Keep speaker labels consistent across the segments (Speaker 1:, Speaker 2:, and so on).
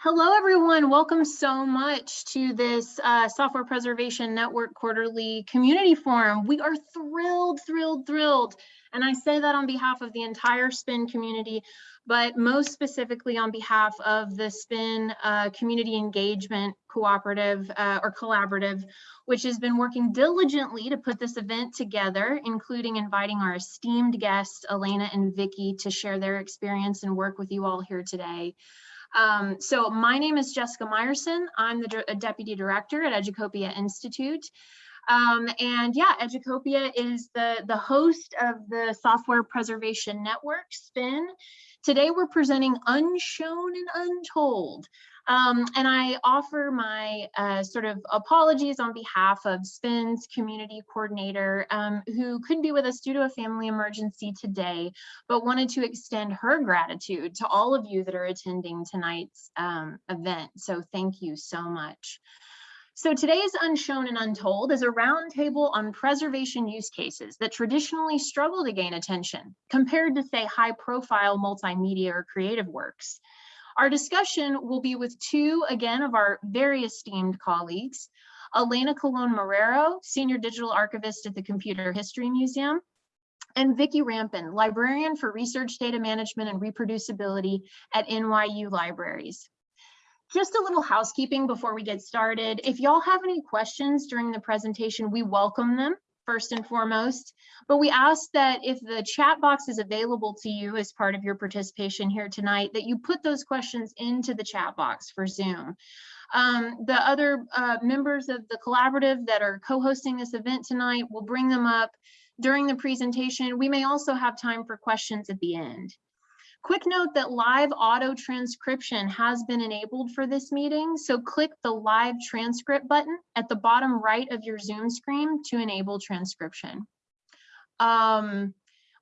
Speaker 1: Hello, everyone. Welcome so much to this uh, Software Preservation Network Quarterly Community Forum. We are thrilled, thrilled, thrilled. And I say that on behalf of the entire SPIN community, but most specifically on behalf of the SPIN uh, Community Engagement Cooperative uh, or Collaborative, which has been working diligently to put this event together, including inviting our esteemed guests, Elena and Vicky, to share their experience and work with you all here today. Um, so my name is Jessica Meyerson. I'm the Deputy Director at Educopia Institute. Um, and yeah, Educopia is the, the host of the Software Preservation Network, SPIN. Today we're presenting Unshown and Untold. Um, and I offer my uh, sort of apologies on behalf of SPIN's community coordinator um, who couldn't be with us due to a family emergency today, but wanted to extend her gratitude to all of you that are attending tonight's um, event. So thank you so much. So today's Unshown and Untold is a roundtable on preservation use cases that traditionally struggle to gain attention compared to say high profile multimedia or creative works. Our discussion will be with two, again, of our very esteemed colleagues, Elena Colon Marrero, Senior Digital Archivist at the Computer History Museum, and Vicki Rampin, Librarian for Research Data Management and Reproducibility at NYU Libraries. Just a little housekeeping before we get started. If y'all have any questions during the presentation, we welcome them first and foremost. But we ask that if the chat box is available to you as part of your participation here tonight, that you put those questions into the chat box for Zoom. Um, the other uh, members of the collaborative that are co-hosting this event tonight will bring them up during the presentation. We may also have time for questions at the end. Quick note that live auto transcription has been enabled for this meeting, so click the live transcript button at the bottom right of your Zoom screen to enable transcription. Um,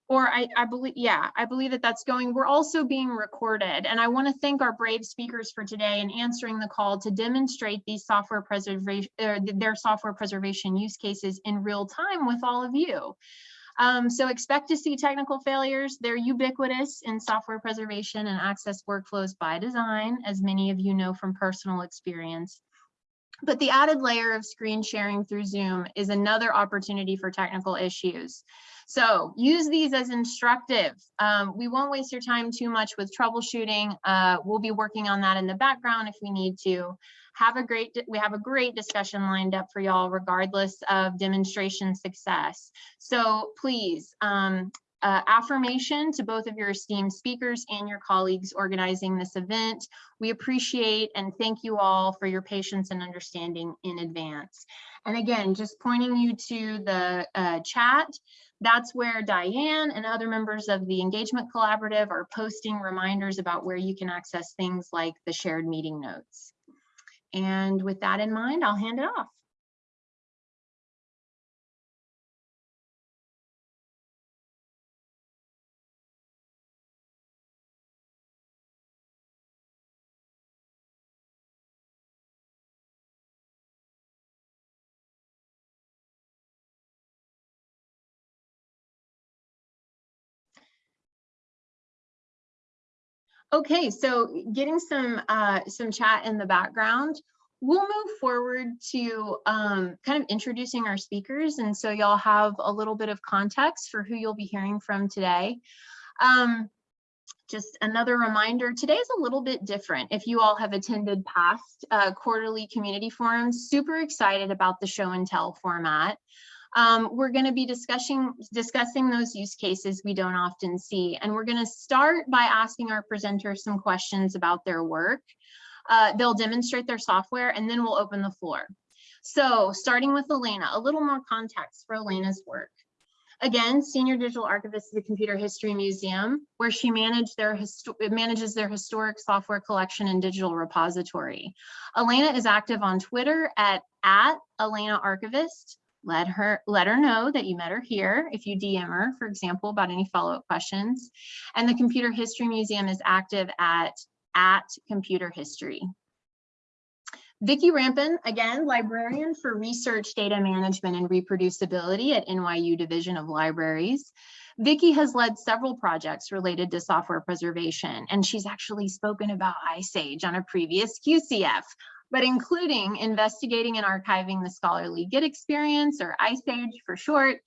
Speaker 1: or I, I believe, yeah, I believe that that's going. We're also being recorded, and I want to thank our brave speakers for today and answering the call to demonstrate these software preservation, er, their software preservation use cases in real time with all of you. Um, so expect to see technical failures. They're ubiquitous in software preservation and access workflows by design, as many of you know from personal experience. But the added layer of screen sharing through Zoom is another opportunity for technical issues. So use these as instructive. Um, we won't waste your time too much with troubleshooting. Uh, we'll be working on that in the background if we need to have a great, we have a great discussion lined up for y'all regardless of demonstration success. So please, um, uh, affirmation to both of your esteemed speakers and your colleagues organizing this event. We appreciate and thank you all for your patience and understanding in advance. And again, just pointing you to the uh, chat, that's where Diane and other members of the Engagement Collaborative are posting reminders about where you can access things like the shared meeting notes. And with that in mind, I'll hand it off. Okay, so getting some uh, some chat in the background, we'll move forward to um, kind of introducing our speakers. And so y'all have a little bit of context for who you'll be hearing from today. Um, just another reminder, today is a little bit different. If you all have attended past uh, quarterly community forums, super excited about the show and tell format. Um, we're going to be discussing discussing those use cases we don't often see. And we're going to start by asking our presenters some questions about their work. Uh, they'll demonstrate their software and then we'll open the floor. So starting with Elena, a little more context for Elena's work. Again, Senior Digital Archivist at the Computer History Museum, where she their manages their historic software collection and digital repository. Elena is active on Twitter at, at Elena Archivist, let her let her know that you met her here if you DM her, for example, about any follow-up questions. And the Computer History Museum is active at at Computer History. Vicki Rampin, again, librarian for research data management and reproducibility at NYU Division of Libraries. Vicki has led several projects related to software preservation, and she's actually spoken about IASGE on a previous QCF, but including investigating and archiving the scholarly Git experience, or IASGE for short,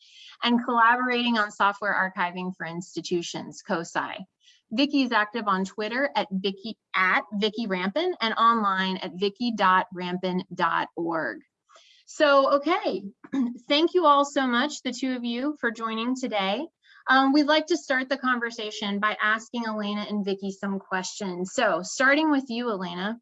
Speaker 1: and collaborating on software archiving for institutions, COSI. Vicki is active on Twitter at Vicki at Vicki Rampin and online at vicki.rampin.org. So, okay, thank you all so much, the two of you, for joining today. Um, we'd like to start the conversation by asking Elena and Vicki some questions. So starting with you, Elena,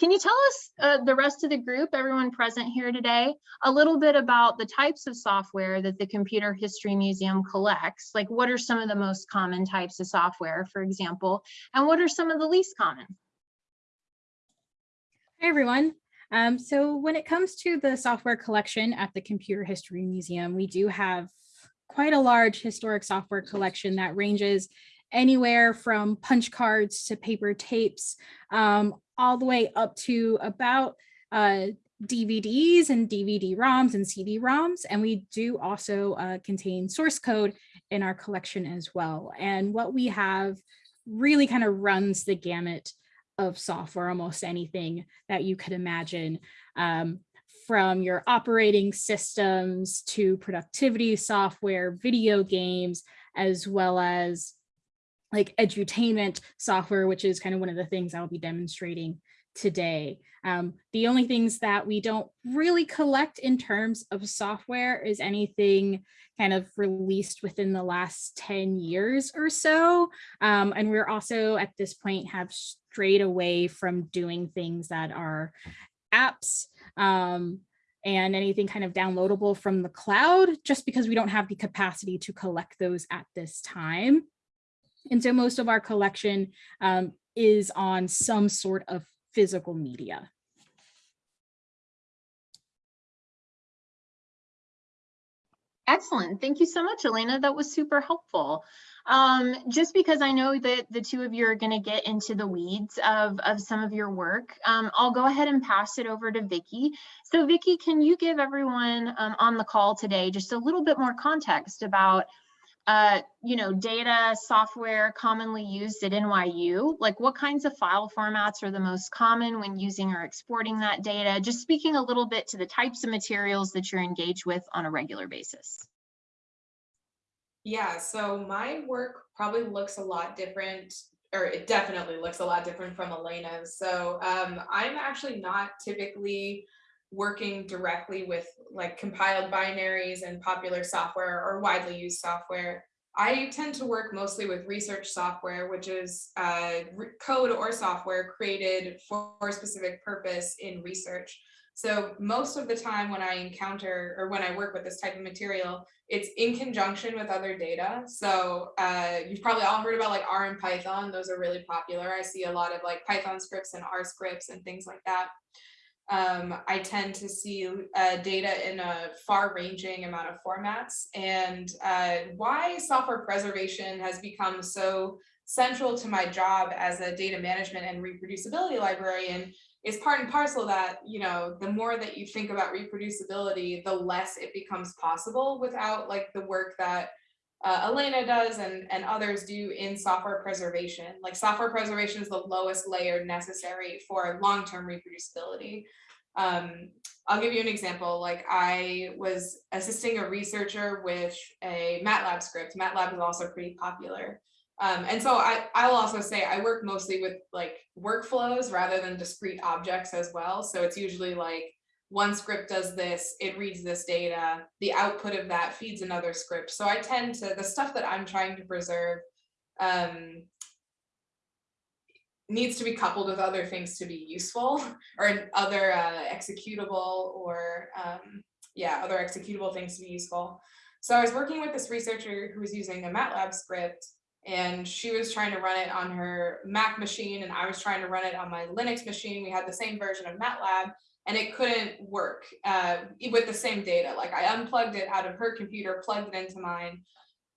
Speaker 1: can you tell us, uh, the rest of the group, everyone present here today, a little bit about the types of software that the Computer History Museum collects? Like what are some of the most common types of software, for example, and what are some of the least common?
Speaker 2: Hi, everyone. Um, so when it comes to the software collection at the Computer History Museum, we do have quite a large historic software collection that ranges anywhere from punch cards to paper tapes, um, all the way up to about uh, DVDs and DVD ROMs and CD ROMs. And we do also uh, contain source code in our collection as well. And what we have really kind of runs the gamut of software, almost anything that you could imagine. Um, from your operating systems to productivity software, video games, as well as like edutainment software, which is kind of one of the things I'll be demonstrating today. Um, the only things that we don't really collect in terms of software is anything kind of released within the last 10 years or so. Um, and we're also at this point have strayed away from doing things that are apps um, and anything kind of downloadable from the cloud, just because we don't have the capacity to collect those at this time. And so most of our collection um, is on some sort of physical media.
Speaker 1: Excellent. Thank you so much, Elena. That was super helpful. Um, just because I know that the two of you are going to get into the weeds of, of some of your work, um, I'll go ahead and pass it over to Vicki. So Vicki, can you give everyone um, on the call today just a little bit more context about uh, you know, data software commonly used at NYU? Like what kinds of file formats are the most common when using or exporting that data? Just speaking a little bit to the types of materials that you're engaged with on a regular basis.
Speaker 3: Yeah, so my work probably looks a lot different, or it definitely looks a lot different from Elena's. So um, I'm actually not typically working directly with like compiled binaries and popular software or widely used software. I tend to work mostly with research software, which is uh, code or software created for a specific purpose in research. So most of the time when I encounter or when I work with this type of material, it's in conjunction with other data. So uh, you've probably all heard about like R and Python. Those are really popular. I see a lot of like Python scripts and R scripts and things like that. Um, I tend to see uh, data in a far ranging amount of formats and uh, why software preservation has become so central to my job as a data management and reproducibility librarian is part and parcel that, you know, the more that you think about reproducibility, the less it becomes possible without like the work that uh, Elena does and, and others do in software preservation. Like software preservation is the lowest layer necessary for long-term reproducibility. Um, I'll give you an example. Like I was assisting a researcher with a MATLAB script. MATLAB is also pretty popular. Um, and so I, I'll also say I work mostly with like workflows rather than discrete objects as well. So it's usually like one script does this, it reads this data, the output of that feeds another script. So I tend to, the stuff that I'm trying to preserve um, needs to be coupled with other things to be useful or other uh, executable or um, yeah, other executable things to be useful. So I was working with this researcher who was using a MATLAB script and she was trying to run it on her Mac machine and I was trying to run it on my Linux machine. We had the same version of MATLAB and it couldn't work uh, with the same data. Like I unplugged it out of her computer, plugged it into mine.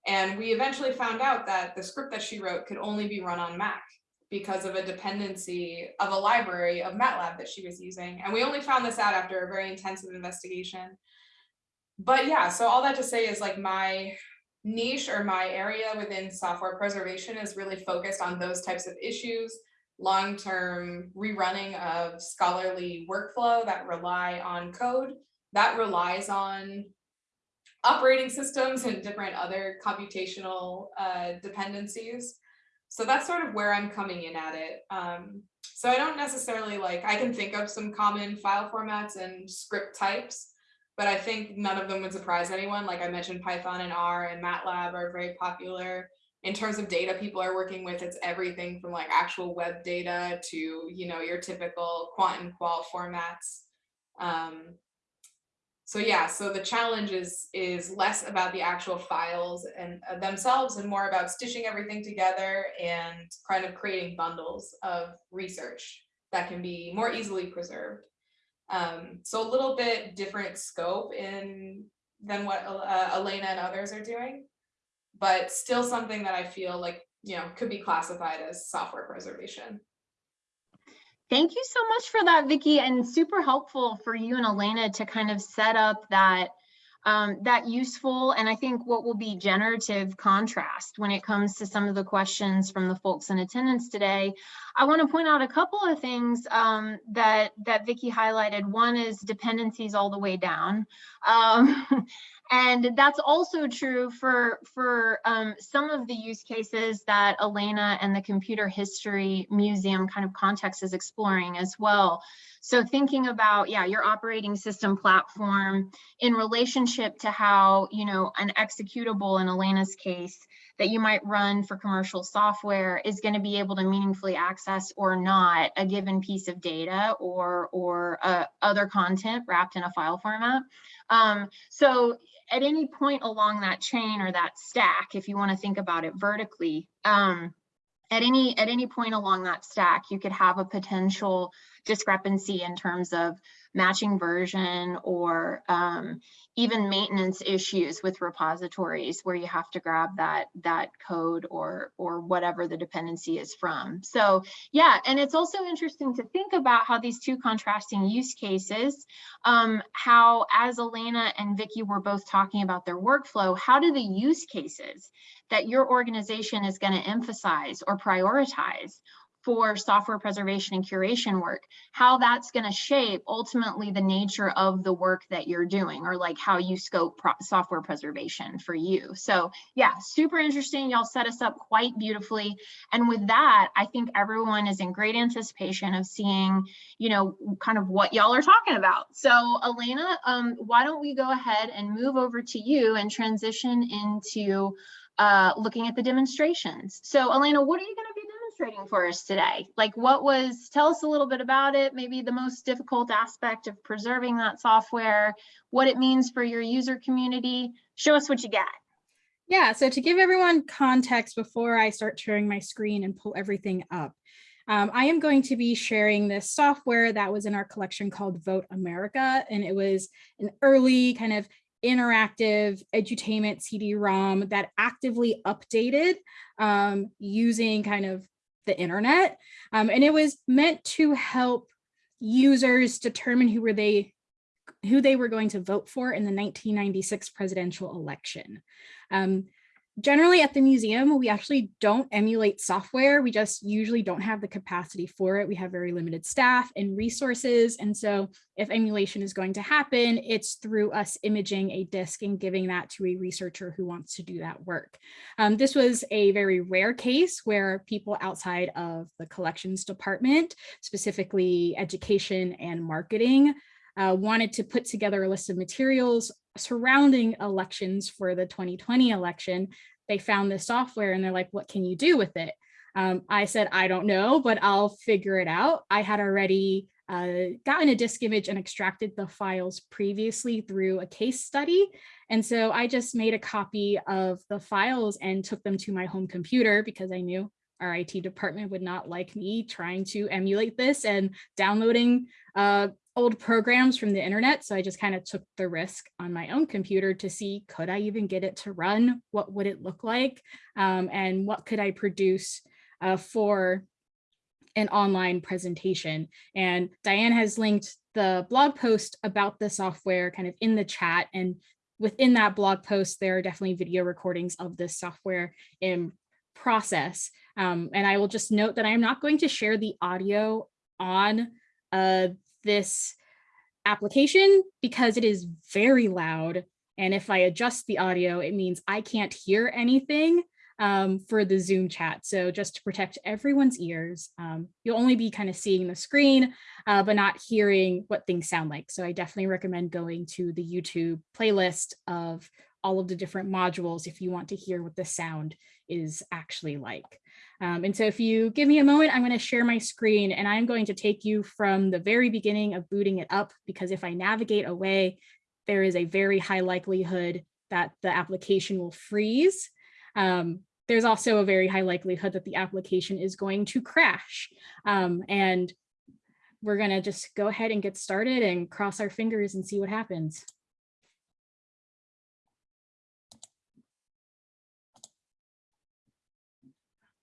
Speaker 3: And we eventually found out that the script that she wrote could only be run on Mac because of a dependency of a library of MATLAB that she was using. And we only found this out after a very intensive investigation. But yeah, so all that to say is like my niche or my area within software preservation is really focused on those types of issues, long-term rerunning of scholarly workflow that rely on code, that relies on operating systems and different other computational uh, dependencies. So that's sort of where I'm coming in at it. Um, so I don't necessarily like, I can think of some common file formats and script types, but I think none of them would surprise anyone. Like I mentioned, Python and R and MATLAB are very popular. In terms of data people are working with, it's everything from like actual web data to, you know, your typical quant and qual formats. Um, so yeah, so the challenge is, is less about the actual files and uh, themselves and more about stitching everything together and kind of creating bundles of research that can be more easily preserved. Um, so a little bit different scope in than what uh, Elena and others are doing, but still something that I feel like, you know, could be classified as software preservation.
Speaker 1: Thank you so much for that, Vicki, and super helpful for you and Elena to kind of set up that um, that useful and I think what will be generative contrast when it comes to some of the questions from the folks in attendance today. I want to point out a couple of things um, that that Vicki highlighted. One is dependencies all the way down. Um, And that's also true for, for um, some of the use cases that Elena and the Computer History Museum kind of context is exploring as well. So thinking about, yeah, your operating system platform in relationship to how, you know, an executable in Elena's case that you might run for commercial software is going to be able to meaningfully access or not a given piece of data or, or uh, other content wrapped in a file format. Um, so at any point along that chain or that stack, if you want to think about it vertically, um, at any at any point along that stack, you could have a potential discrepancy in terms of matching version or um, even maintenance issues with repositories where you have to grab that that code or or whatever the dependency is from. So yeah, and it's also interesting to think about how these two contrasting use cases, um, how as Elena and Vicki were both talking about their workflow, how do the use cases that your organization is going to emphasize or prioritize for software preservation and curation work, how that's going to shape ultimately the nature of the work that you're doing or like how you scope software preservation for you. So yeah, super interesting. Y'all set us up quite beautifully. And with that, I think everyone is in great anticipation of seeing, you know, kind of what y'all are talking about. So Elena, um, why don't we go ahead and move over to you and transition into uh, looking at the demonstrations. So Elena, what are you going to be demonstrating for us today? Like what was, tell us a little bit about it, maybe the most difficult aspect of preserving that software, what it means for your user community. Show us what you got.
Speaker 2: Yeah, so to give everyone context before I start sharing my screen and pull everything up, um, I am going to be sharing this software that was in our collection called Vote America, and it was an early kind of interactive edutainment CD-ROM that actively updated um, using kind of the internet. Um, and it was meant to help users determine who were they who they were going to vote for in the 1996 presidential election. Um, Generally at the museum, we actually don't emulate software. We just usually don't have the capacity for it. We have very limited staff and resources. And so if emulation is going to happen, it's through us imaging a disk and giving that to a researcher who wants to do that work. Um, this was a very rare case where people outside of the collections department, specifically education and marketing, uh, wanted to put together a list of materials surrounding elections for the 2020 election, they found this software and they're like, what can you do with it? Um, I said, I don't know, but I'll figure it out. I had already uh, gotten a disk image and extracted the files previously through a case study. And so I just made a copy of the files and took them to my home computer because I knew our IT department would not like me trying to emulate this and downloading uh, old programs from the internet. So I just kind of took the risk on my own computer to see, could I even get it to run? What would it look like? Um, and what could I produce uh, for an online presentation. And Diane has linked the blog post about the software kind of in the chat. And within that blog post, there are definitely video recordings of this software in process. Um, and I will just note that I am not going to share the audio on uh, this application because it is very loud. And if I adjust the audio, it means I can't hear anything um, for the Zoom chat. So just to protect everyone's ears, um, you'll only be kind of seeing the screen, uh, but not hearing what things sound like. So I definitely recommend going to the YouTube playlist of all of the different modules if you want to hear what the sound is actually like. Um, and so if you give me a moment, I'm going to share my screen and I'm going to take you from the very beginning of booting it up, because if I navigate away, there is a very high likelihood that the application will freeze. Um, there's also a very high likelihood that the application is going to crash. Um, and we're going to just go ahead and get started and cross our fingers and see what happens.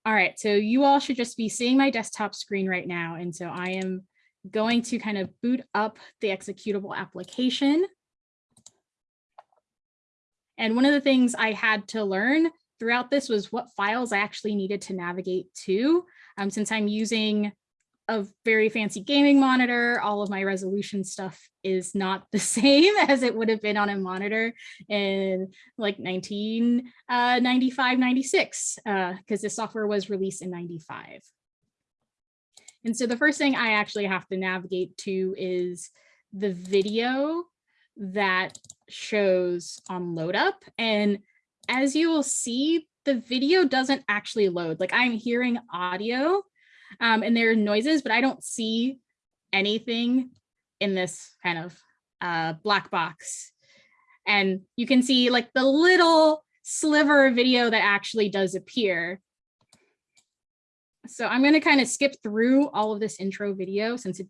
Speaker 2: All right, so you all should just be seeing my desktop screen right now. And so I am going to kind of boot up the executable application. And one of the things I had to learn throughout this was what files I actually needed to navigate to. Um, since I'm using a very fancy gaming monitor, all of my resolution stuff is not the same as it would have been on a monitor in like 1995, uh, 96, because uh, this software was released in 95. And so the first thing I actually have to navigate to is the video that shows on load up. And as you will see, the video doesn't actually load. Like I'm hearing audio, um, and there are noises, but I don't see anything in this kind of uh, black box. And you can see like the little sliver of video that actually does appear. So I'm going to kind of skip through all of this intro video since it,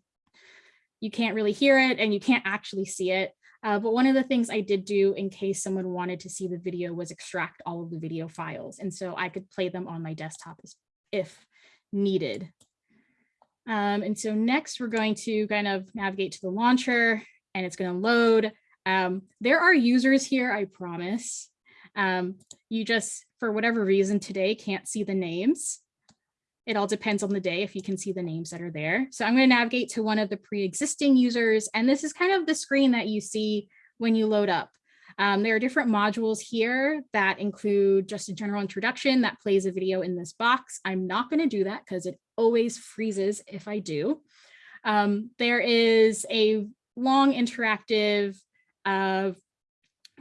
Speaker 2: you can't really hear it and you can't actually see it. Uh, but one of the things I did do in case someone wanted to see the video was extract all of the video files. And so I could play them on my desktop if needed. Um, and so next we're going to kind of navigate to the launcher and it's going to load. Um, there are users here, I promise. Um, you just, for whatever reason today, can't see the names. It all depends on the day if you can see the names that are there. So I'm going to navigate to one of the pre-existing users. And this is kind of the screen that you see when you load up. Um, there are different modules here that include just a general introduction that plays a video in this box. I'm not going to do that because it always freezes if I do. Um, there is a long interactive uh,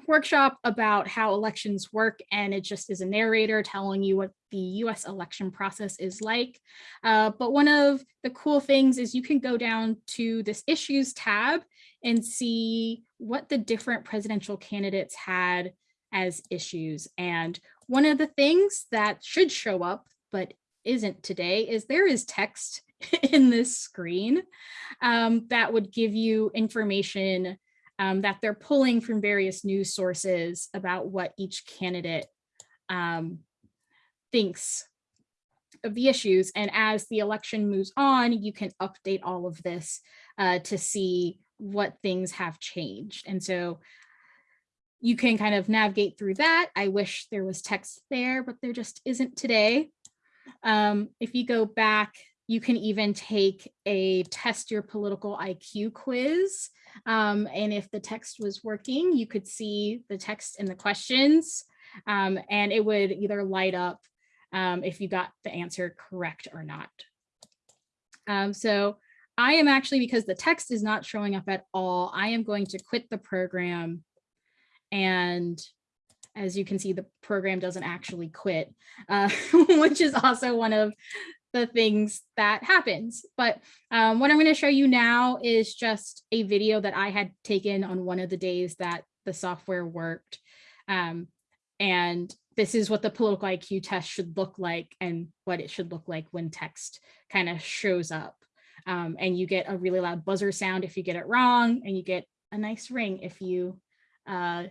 Speaker 2: workshop about how elections work and it just is a narrator telling you what the US election process is like. Uh, but one of the cool things is you can go down to this issues tab and see what the different presidential candidates had as issues. And one of the things that should show up, but isn't today, is there is text in this screen um, that would give you information um, that they're pulling from various news sources about what each candidate um, thinks of the issues. And as the election moves on, you can update all of this uh, to see what things have changed. And so you can kind of navigate through that. I wish there was text there, but there just isn't today. Um, if you go back, you can even take a test your political IQ quiz. Um, and if the text was working, you could see the text and the questions um, and it would either light up um, if you got the answer correct or not. Um, so I am actually, because the text is not showing up at all, I am going to quit the program. And as you can see, the program doesn't actually quit, uh, which is also one of the things that happens. But um, what I'm going to show you now is just a video that I had taken on one of the days that the software worked. Um, and this is what the political IQ test should look like and what it should look like when text kind of shows up. Um, and you get a really loud buzzer sound if you get it wrong, and you get a nice ring if you uh,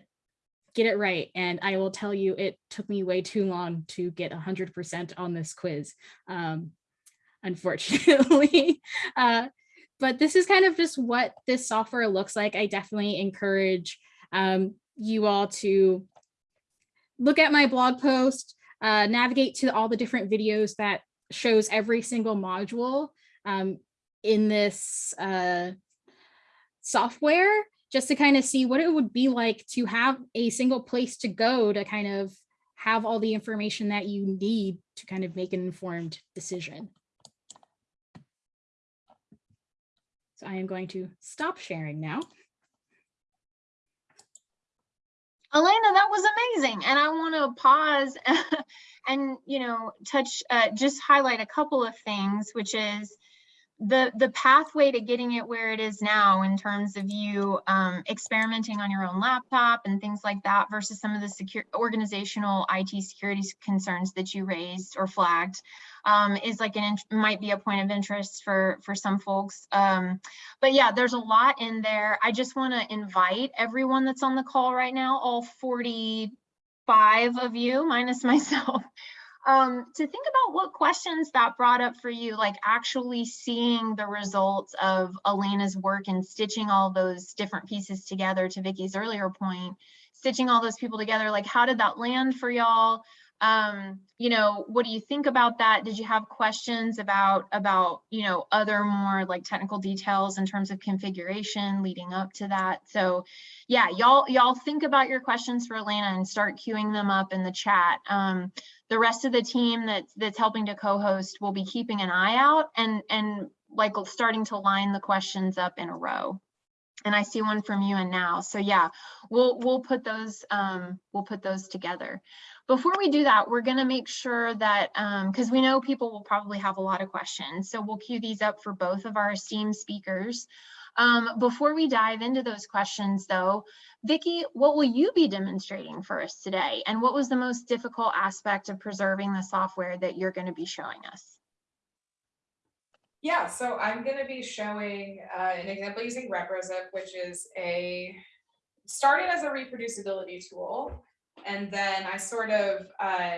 Speaker 2: get it right. And I will tell you, it took me way too long to get 100% on this quiz. Um, unfortunately. Uh, but this is kind of just what this software looks like. I definitely encourage um, you all to look at my blog post, uh, navigate to all the different videos that shows every single module um, in this uh, software, just to kind of see what it would be like to have a single place to go to kind of have all the information that you need to kind of make an informed decision. So I am going to stop sharing now.
Speaker 1: Elena, that was amazing. And I want to pause and, you know, touch, uh, just highlight a couple of things, which is the, the pathway to getting it where it is now in terms of you um, experimenting on your own laptop and things like that versus some of the secure organizational IT security concerns that you raised or flagged um, is like an might be a point of interest for for some folks. Um, but yeah, there's a lot in there. I just want to invite everyone that's on the call right now, all 45 of you minus myself, um, to think about what questions that brought up for you, like actually seeing the results of Elena's work and stitching all those different pieces together to Vicki's earlier point, stitching all those people together, like how did that land for y'all? Um, you know, what do you think about that? Did you have questions about, about, you know, other more like technical details in terms of configuration leading up to that? So yeah, y'all, y'all think about your questions for Elena and start queuing them up in the chat. Um, the rest of the team that's that's helping to co-host will be keeping an eye out and and like starting to line the questions up in a row and I see one from you and now. So yeah, we'll we'll put those um, we'll put those together. Before we do that, we're going to make sure that because um, we know people will probably have a lot of questions, so we'll queue these up for both of our esteemed speakers. Um, before we dive into those questions, though, Vicki, what will you be demonstrating for us today? And what was the most difficult aspect of preserving the software that you're going to be showing us?
Speaker 3: Yeah, so I'm going to be showing uh, an example using ReproZip, which is a started as a reproducibility tool. And then I sort of uh,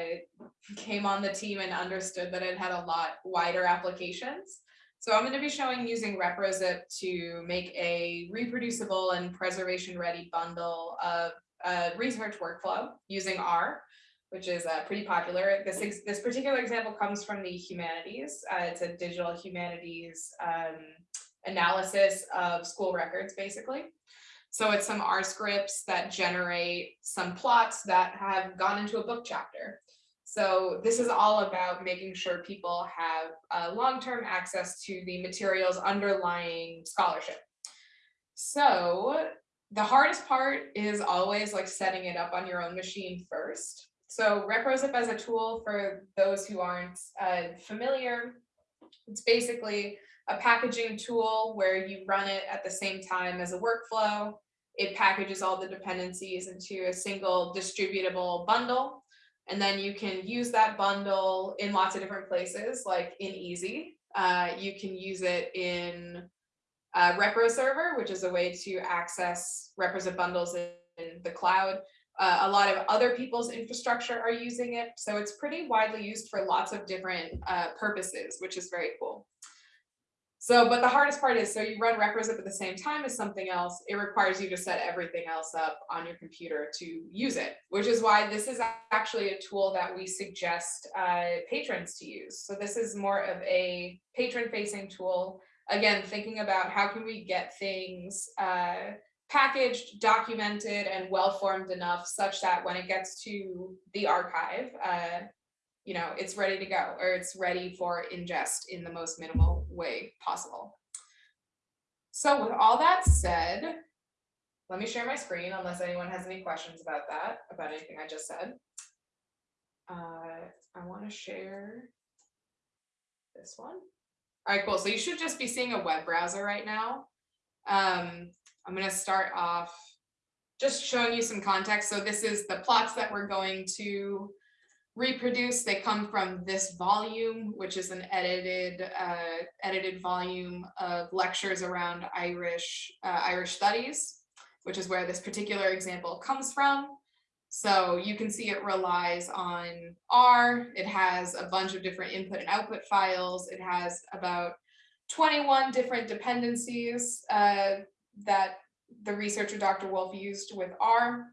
Speaker 3: came on the team and understood that it had a lot wider applications. So I'm going to be showing using ReproZip to make a reproducible and preservation ready bundle of a research workflow using R, which is uh, pretty popular. This, this particular example comes from the humanities. Uh, it's a digital humanities um, analysis of school records, basically. So it's some R scripts that generate some plots that have gone into a book chapter. So this is all about making sure people have uh, long-term access to the materials underlying scholarship. So the hardest part is always like setting it up on your own machine first. So ReproZip as a tool for those who aren't uh, familiar, it's basically a packaging tool where you run it at the same time as a workflow. It packages all the dependencies into a single distributable bundle and then you can use that bundle in lots of different places, like in EaaSI. Uh, you can use it in uh, ReproServer, which is a way to access ReproZip bundles in, in the cloud. Uh, a lot of other people's infrastructure are using it, so it's pretty widely used for lots of different uh, purposes, which is very cool. So, but the hardest part is, so you run ReproZip at the same time as something else, it requires you to set everything else up on your computer to use it, which is why this is actually a tool that we suggest uh, patrons to use. So this is more of a patron facing tool. Again, thinking about how can we get things uh, packaged, documented, and well-formed enough such that when it gets to the archive, uh, you know, it's ready to go or it's ready for ingest in the most minimal way possible. So with all that said, let me share my screen unless anyone has any questions about that, about anything I just said. Uh, I want to share this one. All right, cool. So you should just be seeing a web browser right now. Um, I'm going to start off just showing you some context. So this is the plots that we're going to reproduce. They come from this volume, which is an edited uh, edited volume of lectures around Irish uh, Irish studies, which is where this particular example comes from. So you can see it relies on R. It has a bunch of different input and output files. It has about 21 different dependencies uh, that the researcher Dr. Wolf used with R.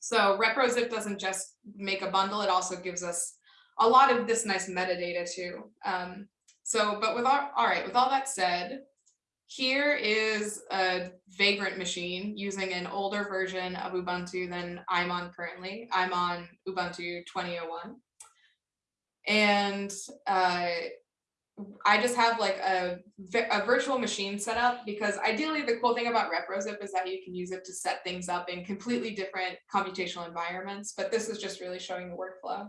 Speaker 3: So ReproZip doesn't just make a bundle, it also gives us a lot of this nice metadata too. Um, so, but with all, all right, with all that said, here is a Vagrant machine using an older version of Ubuntu than I'm on currently. I'm on Ubuntu 2001. And uh, I just have like a, a virtual machine set up because ideally the cool thing about ReproZip is that you can use it to set things up in completely different computational environments, but this is just really showing the workflow.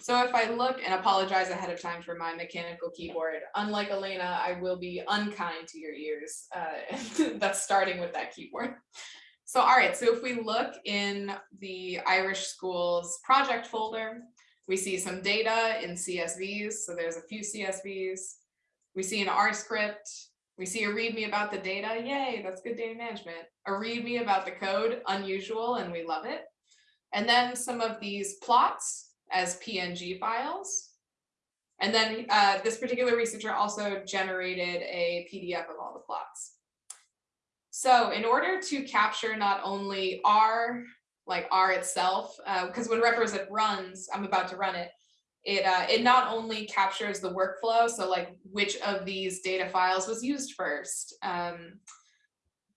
Speaker 3: So if I look and apologize ahead of time for my mechanical keyboard, unlike Elena, I will be unkind to your ears. Uh, that's starting with that keyboard. So all right, so if we look in the Irish Schools project folder, we see some data in CSVs, so there's a few CSVs. We see an R script. We see a readme about the data. Yay, that's good data management. A readme about the code, unusual, and we love it. And then some of these plots as PNG files. And then uh, this particular researcher also generated a PDF of all the plots. So in order to capture not only R, like R itself, because uh, when ReproZip runs, I'm about to run it, it, uh, it not only captures the workflow, so like which of these data files was used first, um,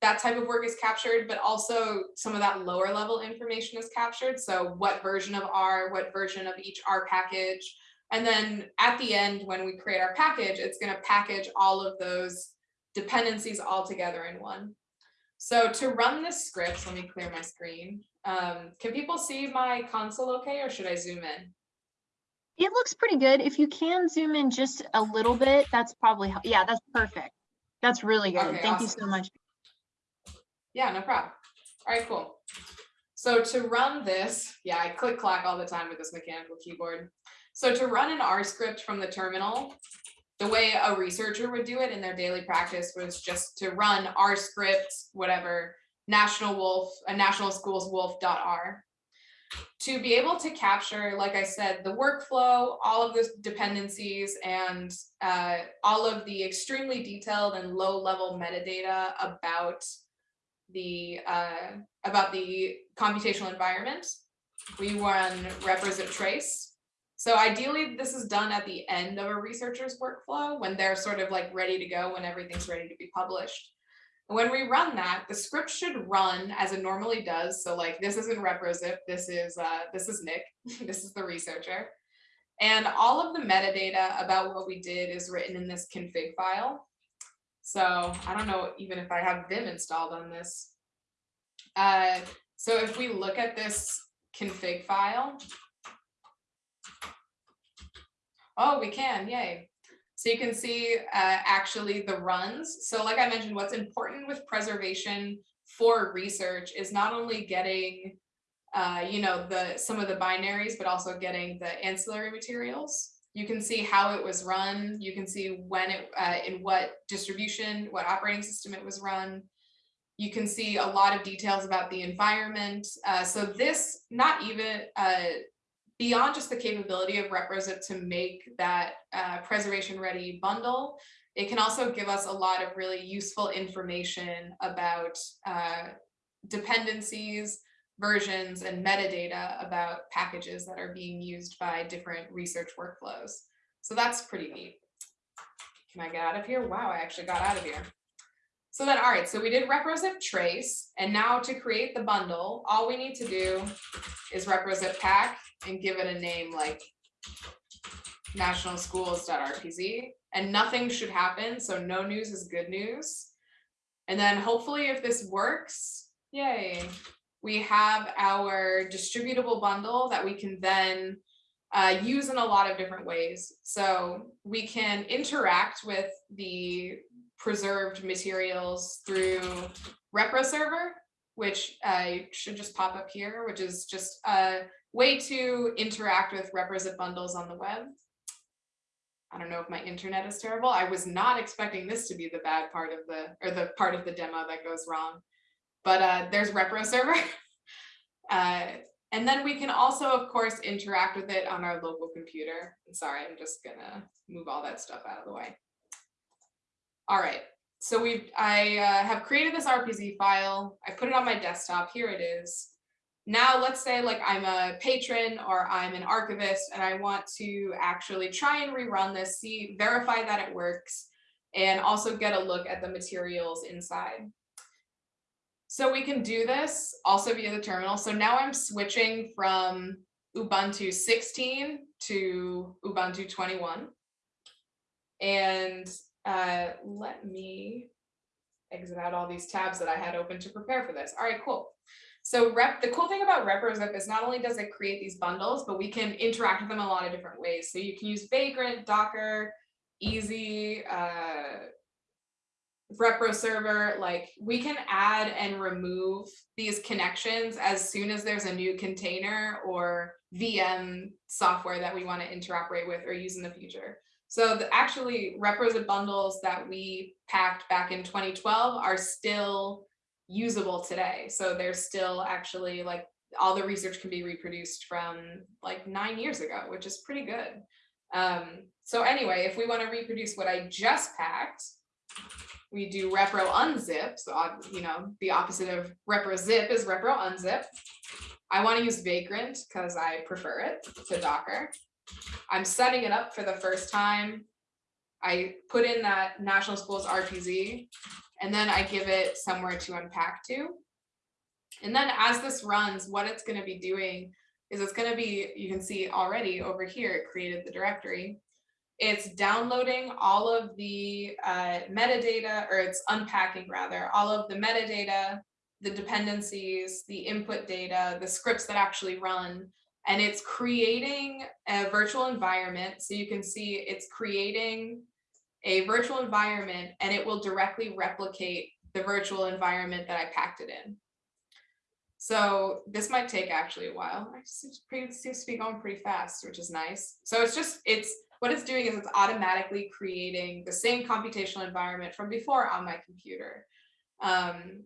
Speaker 3: that type of work is captured, but also some of that lower level information is captured. So what version of R, what version of each R package. And then at the end, when we create our package, it's gonna package all of those dependencies all together in one. So to run this script, let me clear my screen. Um, can people see my console okay, or should I zoom in?
Speaker 1: It looks pretty good. If you can zoom in just a little bit, that's probably, yeah, that's perfect. That's really good.
Speaker 3: Okay,
Speaker 1: Thank
Speaker 3: awesome.
Speaker 1: you so much.
Speaker 3: Yeah, no problem. All right, cool. So to run this, yeah, I click clack all the time with this mechanical keyboard. So to run an R script from the terminal, the way a researcher would do it in their daily practice was just to run R scripts, whatever, national wolf, a national schools wolf.r. To be able to capture, like I said, the workflow, all of the dependencies and uh, all of the extremely detailed and low level metadata about the uh, about the computational environment. We run ReproZip trace. So ideally, this is done at the end of a researcher's workflow when they're sort of like ready to go, when everything's ready to be published. And when we run that, the script should run as it normally does. So like this isn't ReproZip, this is uh, this is Nick, this is the researcher. And all of the metadata about what we did is written in this config file. So I don't know even if I have Vim installed on this. Uh, so if we look at this config file. Oh, we can, yay. So you can see uh, actually the runs. So like I mentioned, what's important with preservation for research is not only getting uh, you know, the some of the binaries, but also getting the ancillary materials you can see how it was run. You can see when it, uh, in what distribution, what operating system it was run. You can see a lot of details about the environment. Uh, so this, not even uh, beyond just the capability of ReproZip to make that uh, preservation ready bundle, it can also give us a lot of really useful information about uh, dependencies, versions and metadata about packages that are being used by different research workflows. So that's pretty neat. Can I get out of here? Wow, I actually got out of here. So then, all right, so we did ReproZip trace, and now to create the bundle, all we need to do is ReproZip pack and give it a name like nationalschools.rpz, and nothing should happen, so no news is good news. And then hopefully if this works, yay, we have our distributable bundle that we can then uh, use in a lot of different ways. So we can interact with the preserved materials through ReproServer, which uh, should just pop up here, which is just a way to interact with ReproZip bundles on the web. I don't know if my internet is terrible. I was not expecting this to be the bad part of the, or the part of the demo that goes wrong but uh, there's ReproServer. uh, And then we can also, of course, interact with it on our local computer. Sorry, I'm just gonna move all that stuff out of the way. All right, so we've, I uh, have created this RPZ file. I put it on my desktop. Here it is. Now let's say like I'm a patron or I'm an archivist and I want to actually try and rerun this, see, verify that it works, and also get a look at the materials inside. So we can do this also via the terminal. So now I'm switching from Ubuntu 16 to Ubuntu 21. And uh, let me exit out all these tabs that I had open to prepare for this. All right, cool. So rep, the cool thing about ReproZip is not only does it create these bundles, but we can interact with them a lot of different ways. So you can use Vagrant, Docker, EaaSI, uh, ReproServer, like we can add and remove these connections as soon as there's a new container or VM software that we want to interoperate with or use in the future. So the actually ReproZip bundles that we packed back in 2012 are still usable today. So they're still actually like all the research can be reproduced from like nine years ago, which is pretty good. Um, so anyway, if we want to reproduce what I just packed, we do reprounzip. So, you know, the opposite of ReproZip is reprounzip. I want to use Vagrant because I prefer it to Docker. I'm setting it up for the first time. I put in that National Schools RPZ and then I give it somewhere to unpack to. And then as this runs, what it's going to be doing is it's going to be, you can see already over here, it created the directory. It's downloading all of the uh, metadata, or it's unpacking rather, all of the metadata, the dependencies, the input data, the scripts that actually run, and it's creating a virtual environment. So you can see it's creating a virtual environment and it will directly replicate the virtual environment that I packed it in. So this might take actually a while. It seems to be going pretty fast, which is nice. So it's just, it's what it's doing is it's automatically creating the same computational environment from before on my computer. Um,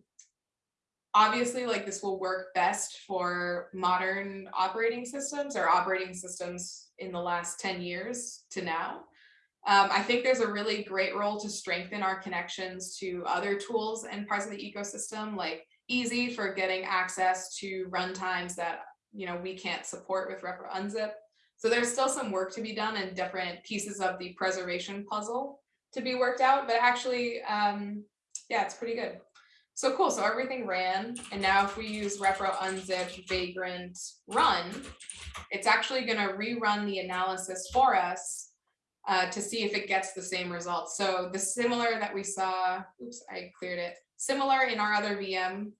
Speaker 3: obviously, like this will work best for modern operating systems or operating systems in the last 10 years to now. Um, I think there's a really great role to strengthen our connections to other tools and parts of the ecosystem, like EaaSI for getting access to runtimes that you know we can't support with reprounzip so there's still some work to be done and different pieces of the preservation puzzle to be worked out, but actually, um, yeah, it's pretty good. So cool, so everything ran, and now if we use reprounzip vagrant run, it's actually gonna rerun the analysis for us uh, to see if it gets the same results. So the similar that we saw, oops, I cleared it, similar in our other VM,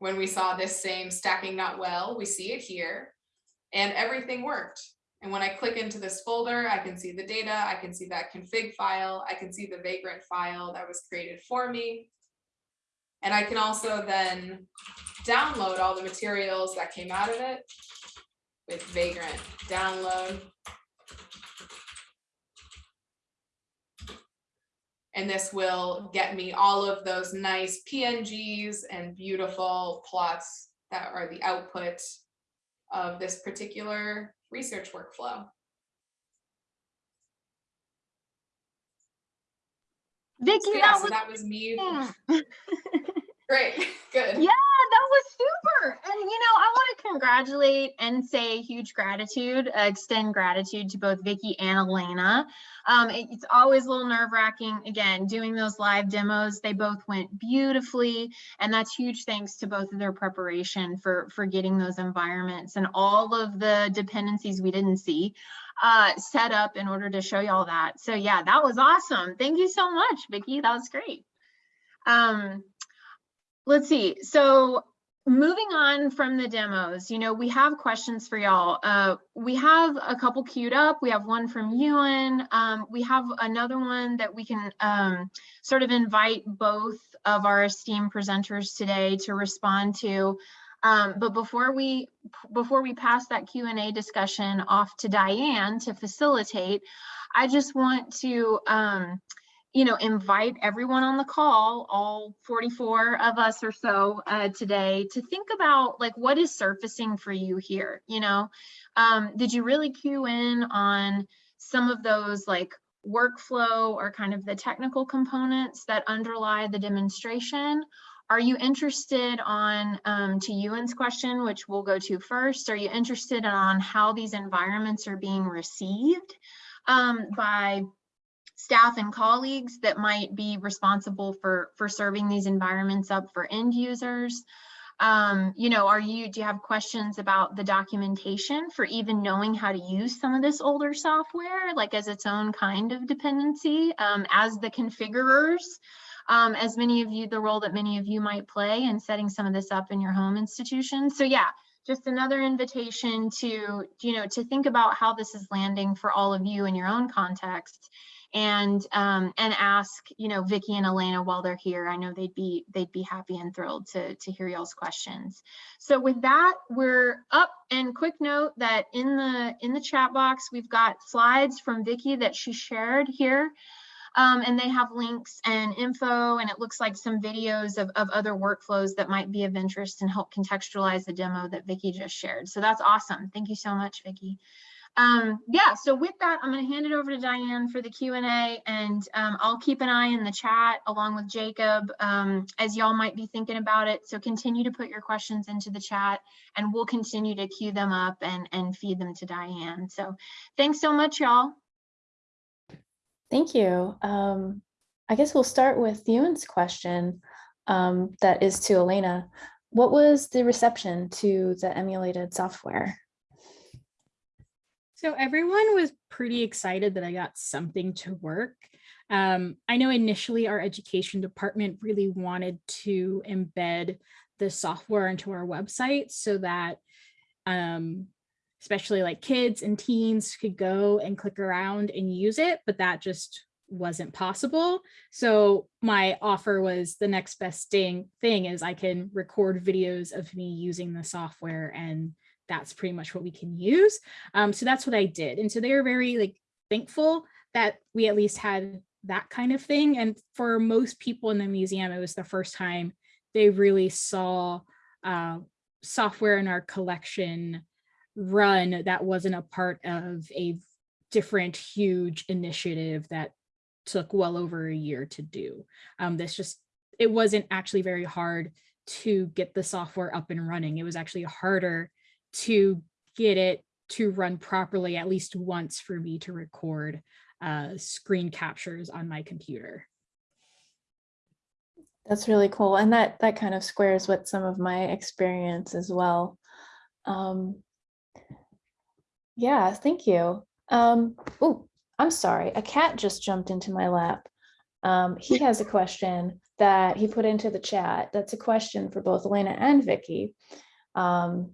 Speaker 3: when we saw this same stacking not well, we see it here, and everything worked. And when I click into this folder, I can see the data, I can see that config file, I can see the vagrant file that was created for me. And I can also then download all the materials that came out of it with vagrant download. And this will get me all of those nice PNGs and beautiful plots that are the output of this particular research workflow.
Speaker 1: Vicki,
Speaker 3: so, yeah,
Speaker 1: that,
Speaker 3: so
Speaker 1: was,
Speaker 3: that was me.
Speaker 1: yeah.
Speaker 3: Great, good.
Speaker 1: Yeah, that was super. And you know, I want to congratulate and say huge gratitude, uh, extend gratitude to both Vicki and Elena. Um, it, it's always a little nerve wracking. Again, doing those live demos, they both went beautifully, and that's huge thanks to both of their preparation for for getting those environments and all of the dependencies we didn't see uh, set up in order to show y'all that. So yeah, that was awesome. Thank you so much, Vicki. That was great. Um, let's see. So moving on from the demos, you know, we have questions for y'all. Uh, we have a couple queued up. We have one from Ewan. Um, we have another one that we can um, sort of invite both of our esteemed presenters today to respond to. Um, but before we before we pass that Q&A discussion off to Diane to facilitate, I just want to um, you know, invite everyone on the call, all 44 of us or so uh, today, to think about like what is surfacing for you here. You know, um, did you really cue in on some of those like workflow or kind of the technical components that underlie the demonstration? Are you interested on, um, to Ewan's question, which we'll go to first, are you interested on how these environments are being received um, by staff and colleagues that might be responsible for, for serving these environments up for end users? Um, you know, are you, do you have questions about the documentation for even knowing how to use some of this older software, like as its own kind of dependency, um, as the configurers, um, as many of you, the role that many of you might play in setting some of this up in your home institution. So yeah, just another invitation to, you know, to think about how this is landing for all of you in your own context and um, and ask you know Vicki and Elena while they're here. I know they'd be they'd be happy and thrilled to to hear y'all's questions. So with that, we're up. And quick note that in the in the chat box we've got slides from Vicki that she shared here. Um, and they have links and info and it looks like some videos of, of other workflows that might be of interest and help contextualize the demo that Vicki just shared. So that's awesome. Thank you so much, Vicki. Um, yeah, so with that, I'm going to hand it over to Diane for the Q&A and um, I'll keep an eye in the chat along with Jacob um, as y'all might be thinking about it. So continue to put your questions into the chat and we'll continue to queue them up and, and feed them to Diane. So thanks so much, y'all.
Speaker 4: Thank you. Um, I guess we'll start with Ewan's question um, that is to Elena. What was the reception to the emulated software?
Speaker 2: So everyone was pretty excited that I got something to work. Um, I know initially our education department really wanted to embed the software into our website so that um, especially like kids and teens could go and click around and use it, but that just wasn't possible. So my offer was the next best thing, thing is I can record videos of me using the software and that's pretty much what we can use. Um, so that's what I did. And so they were very like thankful that we at least had that kind of thing. And for most people in the museum, it was the first time they really saw uh, software in our collection run that wasn't a part of a different huge initiative that took well over a year to do. Um, this just, it wasn't actually very hard to get the software up and running. It was actually harder to get it to run properly at least once for me to record uh, screen captures on my computer.
Speaker 4: That's really cool. And that, that kind of squares with some of my experience as well. Um, yeah, thank you. Um, oh, I'm sorry. A cat just jumped into my lap. Um, he has a question that he put into the chat. That's a question for both Elena and Vicki. Um,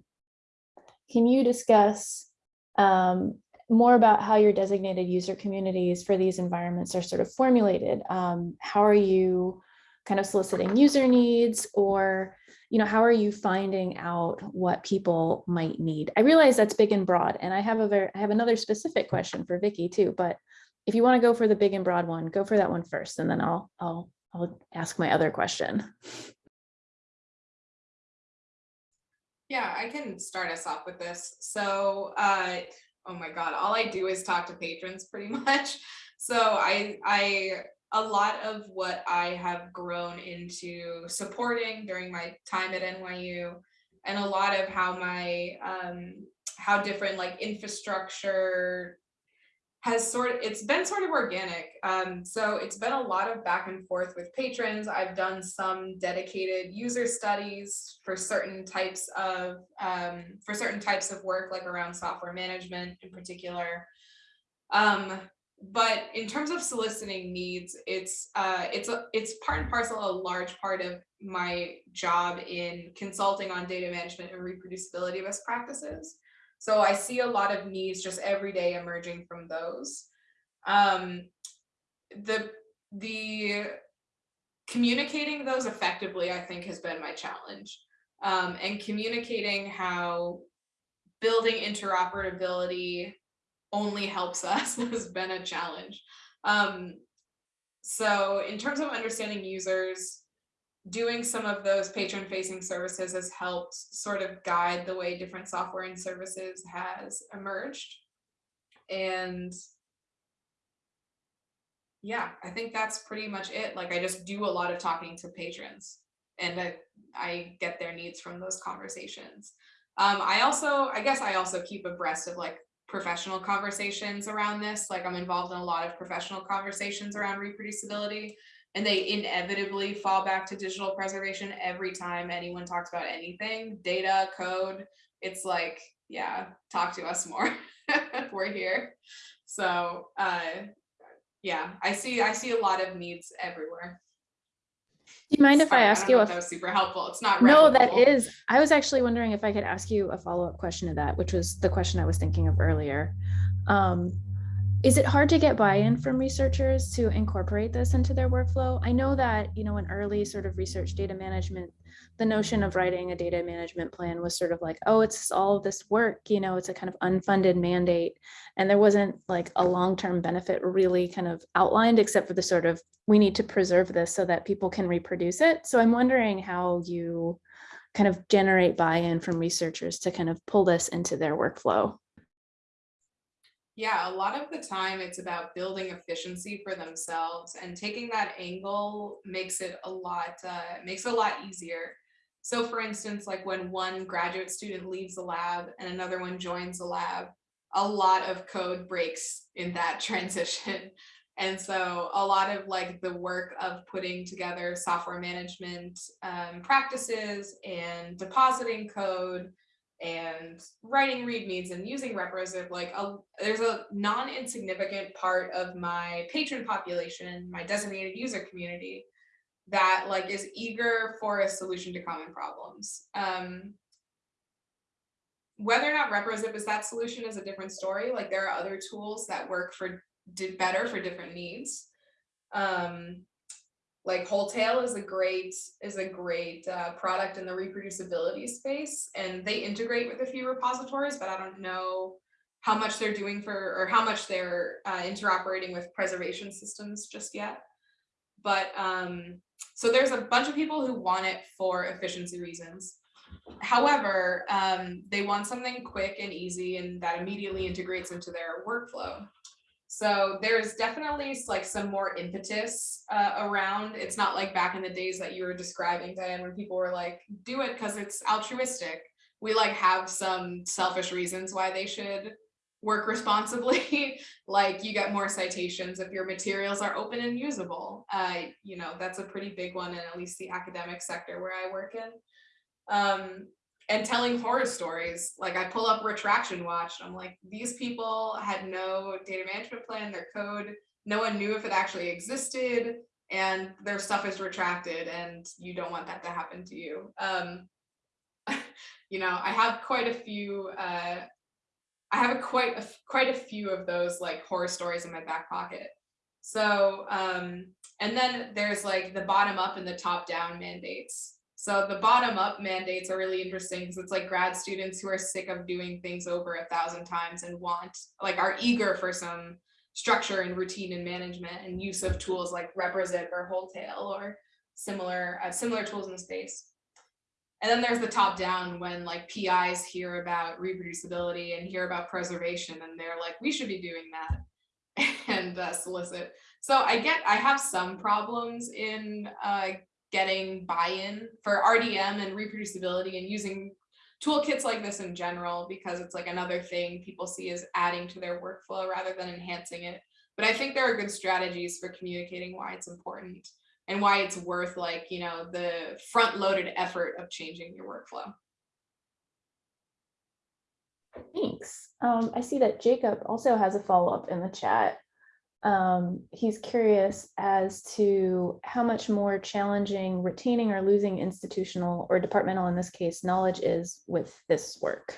Speaker 4: can you discuss um, more about how your designated user communities for these environments are sort of formulated? Um, how are you kind of soliciting user needs or you know, how are you finding out what people might need? I realize that's big and broad, and I have a very, I have another specific question for Vicki too, but if you want to go for the big and broad one, go for that one first, and then I'll, I'll, I'll ask my other question.
Speaker 3: Yeah, I can start us off with this. So, uh, oh my God, all I do is talk to patrons pretty much. So I, I, a lot of what I have grown into supporting during my time at NYU and a lot of how my, um, how different like infrastructure has sort of, it's been sort of organic. Um, so it's been a lot of back and forth with patrons. I've done some dedicated user studies for certain types of, um, for certain types of work, like around software management in particular. Um, but in terms of soliciting needs, it's uh, it's a, it's part and parcel a large part of my job in consulting on data management and reproducibility best practices. So I see a lot of needs just every day emerging from those. Um, the the communicating those effectively, I think, has been my challenge, um, and communicating how building interoperability only helps us has been a challenge. Um, so in terms of understanding users, doing some of those patron facing services has helped sort of guide the way different software and services has emerged. And yeah, I think that's pretty much it. Like I just do a lot of talking to patrons and I, I get their needs from those conversations. Um, I also, I guess I also keep abreast of like professional conversations around this. Like I'm involved in a lot of professional conversations around reproducibility and they inevitably fall back to digital preservation every time anyone talks about anything, data, code. It's like, yeah, talk to us more. We're here. So uh, yeah, I see I see a lot of needs everywhere.
Speaker 4: Do you mind if I ask
Speaker 3: don't
Speaker 4: you a
Speaker 3: if that was super helpful. It's not
Speaker 4: No, that is, I was actually wondering if I could ask you a follow-up question to that, which was the question I was thinking of earlier. Um, is it hard to get buy-in from researchers to incorporate this into their workflow? I know that, you know, in early sort of research data management, the notion of writing a data management plan was sort of like, oh, it's all this work, you know, it's a kind of unfunded mandate. And there wasn't like a long-term benefit really kind of outlined, except for the sort of, we need to preserve this so that people can reproduce it. So I'm wondering how you kind of generate buy-in from researchers to kind of pull this into their workflow.
Speaker 3: Yeah, a lot of the time it's about building efficiency for themselves and taking that angle makes it a lot, uh, makes it a lot easier. So for instance, like when one graduate student leaves the lab and another one joins the lab, a lot of code breaks in that transition. And so a lot of like the work of putting together software management um, practices and depositing code and writing readmes and using ReproZip like a, there's a non-insignificant part of my patron population my designated user community that like is eager for a solution to common problems. Um whether or not ReproZip is that solution is a different story. Like there are other tools that work for did better for different needs. Um like Whole Tale is a great is a great uh, product in the reproducibility space, and they integrate with a few repositories, but I don't know how much they're doing for or how much they're uh, interoperating with preservation systems just yet. But um, so there's a bunch of people who want it for efficiency reasons. However, um, they want something quick and easy and that immediately integrates into their workflow. So there's definitely like some more impetus uh, around. It's not like back in the days that you were describing, Diane, when people were like, do it because it's altruistic. We like have some selfish reasons why they should work responsibly. like you get more citations if your materials are open and usable. Uh, you know, that's a pretty big one in at least the academic sector where I work in. Um, and telling horror stories. Like I pull up Retraction Watch, and I'm like, these people had no data management plan, their code, no one knew if it actually existed, and their stuff is retracted, and you don't want that to happen to you. Um, you know, I have quite a few. Uh, I have a quite a quite a few of those like horror stories in my back pocket. So, um, and then there's like the bottom up and the top down mandates. So the bottom up mandates are really interesting because it's like grad students who are sick of doing things over a thousand times and want like are eager for some structure and routine and management and use of tools like ReproZip or Whole Tale or similar uh, similar tools in the space. And then there's the top down when like PIs hear about reproducibility and hear about preservation and they're like, we should be doing that and uh, solicit. So I get, I have some problems in uh, getting buy-in for RDM and reproducibility and using toolkits like this in general because it's like another thing people see as adding to their workflow rather than enhancing it. But I think there are good strategies for communicating why it's important and why it's worth like, you know, the front-loaded effort of changing your workflow.
Speaker 4: Thanks. Um, I see that Jacob also has a follow-up in the chat. Um, he's curious as to how much more challenging retaining or losing institutional or departmental, in this case, knowledge is with this work.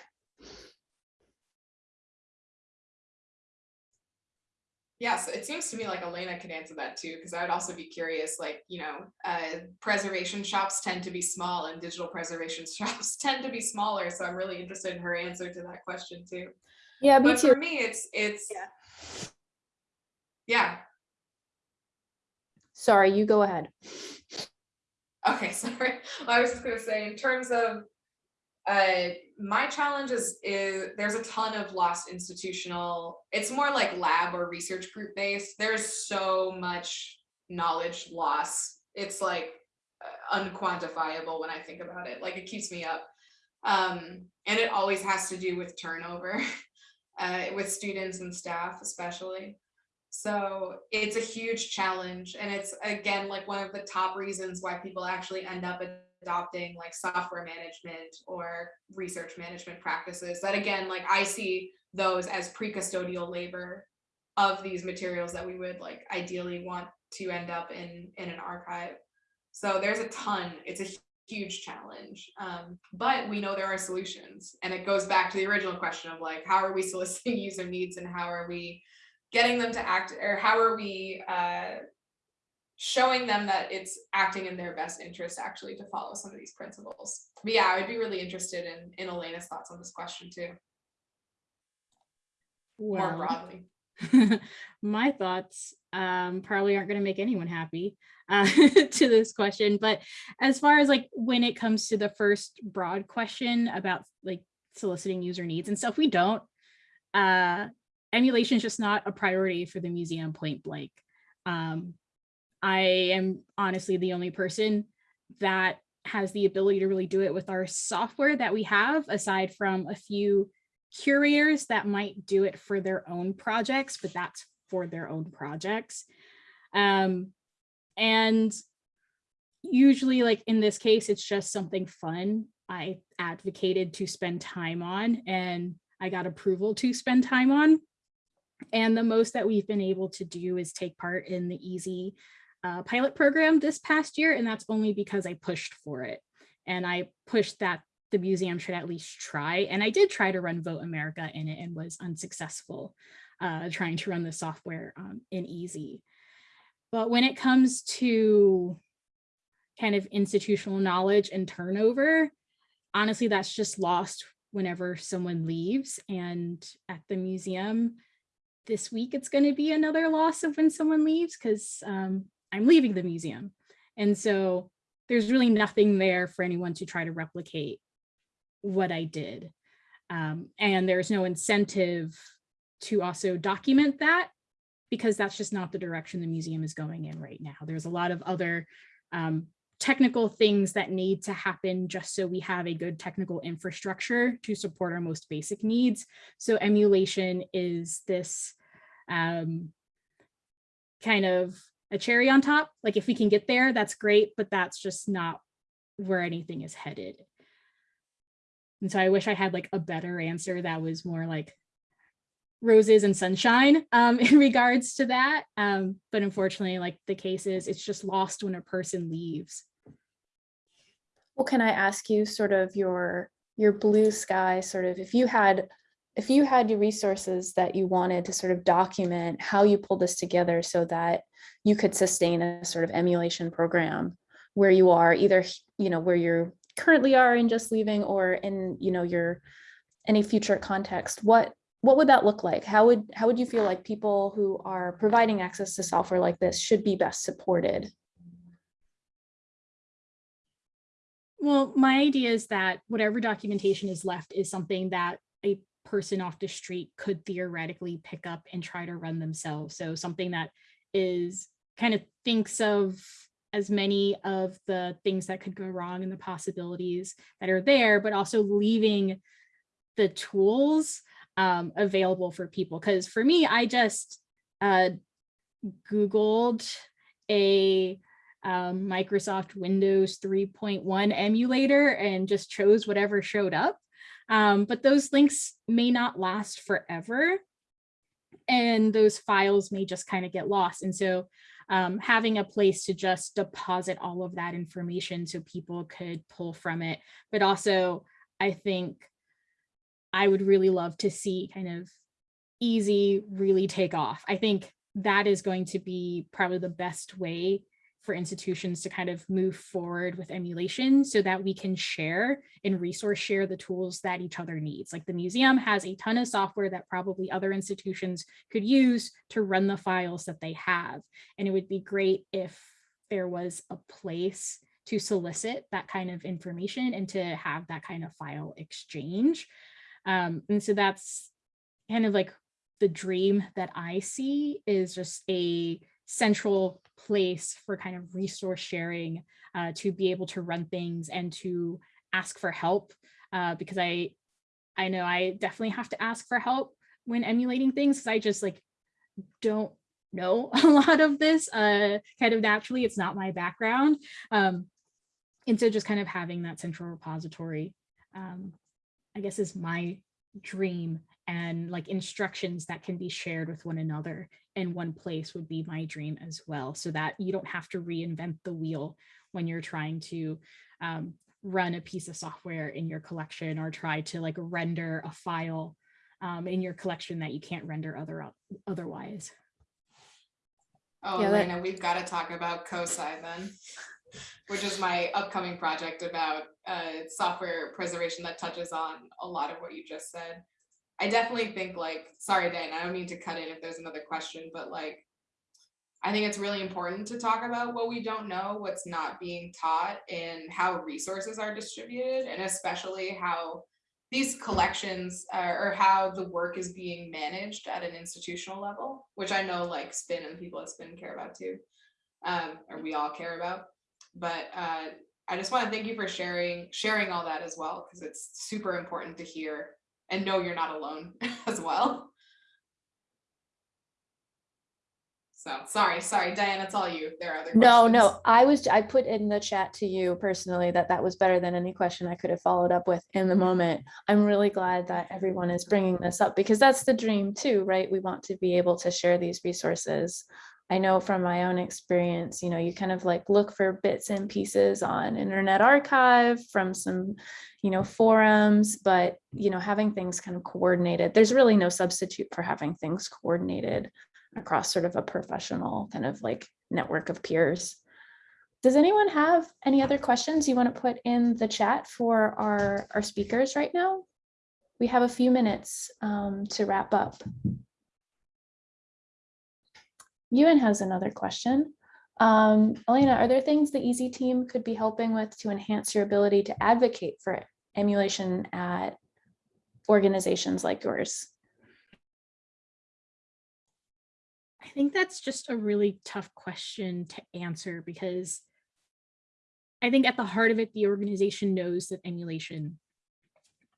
Speaker 3: Yeah, so it seems to me like Elena could answer that too, because I would also be curious, like, you know, uh, preservation shops tend to be small and digital preservation shops tend to be smaller. So I'm really interested in her answer to that question too.
Speaker 4: Yeah, me
Speaker 3: But
Speaker 4: too.
Speaker 3: for me, it's, it's,
Speaker 4: Yeah.
Speaker 3: Yeah,
Speaker 4: Sorry, you go ahead.
Speaker 3: Okay, sorry. I was just gonna say, in terms of uh, my challenge is, is there's a ton of lost institutional, it's more like lab or research group based. There's so much knowledge loss. It's like uh, unquantifiable when I think about it. Like it keeps me up. Um, and it always has to do with turnover uh, with students and staff, especially. So it's a huge challenge. And it's again, like one of the top reasons why people actually end up adopting like software management or research management practices that again, like I see those as pre-custodial labor of these materials that we would like ideally want to end up in, in an archive. So there's a ton, it's a huge challenge, um, but we know there are solutions. And it goes back to the original question of like, how are we soliciting user needs and how are we getting them to act or how are we uh, showing them that it's acting in their best interest actually to follow some of these principles. But yeah, I'd be really interested in, in Elena's thoughts on this question too, more broadly.
Speaker 2: my thoughts um, probably aren't going to make anyone happy uh, to this question. But as far as like when it comes to the first broad question about like soliciting user needs and stuff, we don't. Uh, emulation is just not a priority for the museum point blank. Um, I am honestly the only person that has the ability to really do it with our software that we have, aside from a few curators that might do it for their own projects, but that's for their own projects. Um, and usually like in this case, it's just something fun I advocated to spend time on and I got approval to spend time on. And the most that we've been able to do is take part in the EaaSI uh, pilot program this past year. And that's only because I pushed for it. And I pushed that the museum should at least try. And I did try to run Vote America in it and was unsuccessful uh, trying to run the software um, in EaaSI. But when it comes to kind of institutional knowledge and turnover, honestly, that's just lost whenever someone leaves. And at the museum this week, it's going to be another loss of when someone leaves because um, I'm leaving the museum. And so there's really nothing there for anyone to try to replicate what I did. Um, and there's no incentive to also document that because that's just not the direction the museum is going in right now. There's a lot of other um, technical things that need to happen just so we have a good technical infrastructure to support our most basic needs. So emulation is this um, kind of a cherry on top. Like if we can get there, that's great, but that's just not where anything is headed. And so I wish I had like a better answer that was more like roses and sunshine um, in regards to that. Um, but unfortunately, like the case is, it's just lost when a person leaves.
Speaker 4: Well, can I ask you sort of your your blue sky sort of if you had if you had your resources that you wanted to sort of document how you pulled this together so that you could sustain a sort of emulation program where you are either you know where you're currently are in just leaving or in you know your any future context what what would that look like? How would how would you feel like people who are providing access to software like this should be best supported
Speaker 2: Well, my idea is that whatever documentation is left is something that a person off the street could theoretically pick up and try to run themselves. So something that is kind of thinks of as many of the things that could go wrong and the possibilities that are there, but also leaving the tools um, available for people. Because for me, I just uh, Googled a um, Microsoft Windows 3.1 emulator and just chose whatever showed up. Um, but those links may not last forever. And those files may just kind of get lost. And so um, having a place to just deposit all of that information so people could pull from it. But also, I think I would really love to see kind of EaaSI really take off. I think that is going to be probably the best way for institutions to kind of move forward with emulation so that we can share and resource share the tools that each other needs. Like the museum has a ton of software that probably other institutions could use to run the files that they have. And it would be great if there was a place to solicit that kind of information and to have that kind of file exchange. Um, and so that's kind of like the dream that I see is just a central place for kind of resource sharing uh, to be able to run things and to ask for help uh, because I I know I definitely have to ask for help when emulating things because I just like don't know a lot of this uh, kind of naturally it's not my background um, and so just kind of having that central repository um, I guess is my dream and like instructions that can be shared with one another in one place would be my dream as well so that you don't have to reinvent the wheel when you're trying to um, run a piece of software in your collection or try to like render a file um, in your collection that you can't render other otherwise.
Speaker 3: Oh,
Speaker 4: Yeah, that-
Speaker 3: we've got to talk about COSI then, which is my upcoming project about uh, software preservation that touches on a lot of what you just said. I definitely think like, sorry, Dan, I don't mean to cut in if there's another question, but like, I think it's really important to talk about what we don't know, what's not being taught, and how resources are distributed, and especially how these collections uh, or how the work is being managed at an institutional level, which I know like Spin and people at Spin care about too, um, or we all care about. But uh, I just want to thank you for sharing sharing all that as well, because it's super important to hear and know you're not alone as well. So sorry, sorry, Diane, it's all you. There are other
Speaker 4: No,
Speaker 3: questions.
Speaker 4: no, I was, I put in the chat to you personally that that was better than any question I could have followed up with in the moment. I'm really glad that everyone is bringing this up because that's the dream too, right? We want to be able to share these resources. I know from my own experience, you know, you kind of like look for bits and pieces on Internet Archive from some, you know, forums, but, you know, having things kind of coordinated, there's really no substitute for having things coordinated across sort of a professional kind of like network of peers. Does anyone have any other questions you want to put in the chat for our, our speakers right now? We have a few minutes um, to wrap up. Ewan has another question. Um, Elena, are there things the EaaSI team could be helping with to enhance your ability to advocate for emulation at organizations like yours?
Speaker 2: I think that's just a really tough question to answer because I think at the heart of it, the organization knows that emulation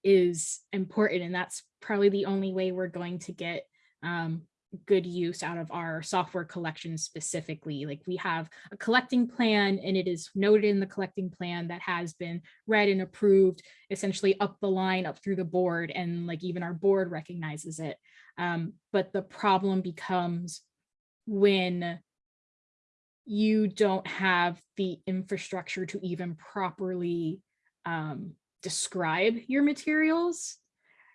Speaker 2: is important and that's probably the only way we're going to get um, good use out of our software collection specifically. Like we have a collecting plan and it is noted in the collecting plan that has been read and approved essentially up the line, up through the board and like even our board recognizes it. Um, but the problem becomes when you don't have the infrastructure to even properly um, describe your materials,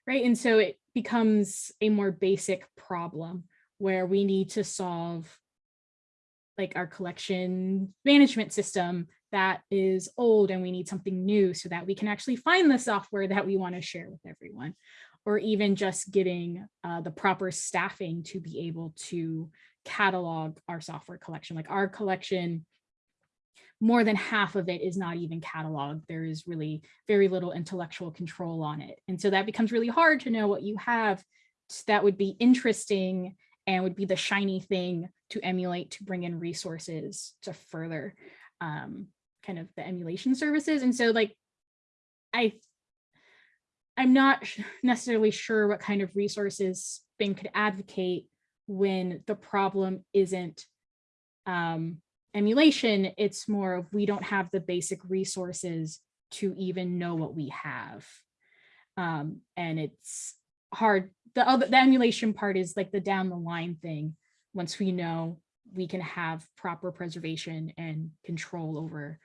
Speaker 2: right? And so it becomes a more basic problem where we need to solve like our collection management system that is old and we need something new so that we can actually find the software that we want to share with everyone or even just getting uh, the proper staffing to be able to catalog our software collection. Like our collection, more than half of it is not even cataloged. There is really very little intellectual control on it. And so that becomes really hard to know what you have that would be interesting and would be the shiny thing to emulate to bring in resources to further um, kind of the emulation services. And so like, I, I'm not necessarily sure what kind of resources Bing could advocate when the problem isn't um, emulation, it's more of we don't have the basic resources to even know what we have. Um, and it's hard. The other the emulation part is like the down the line thing. Once we know we can have proper preservation and control over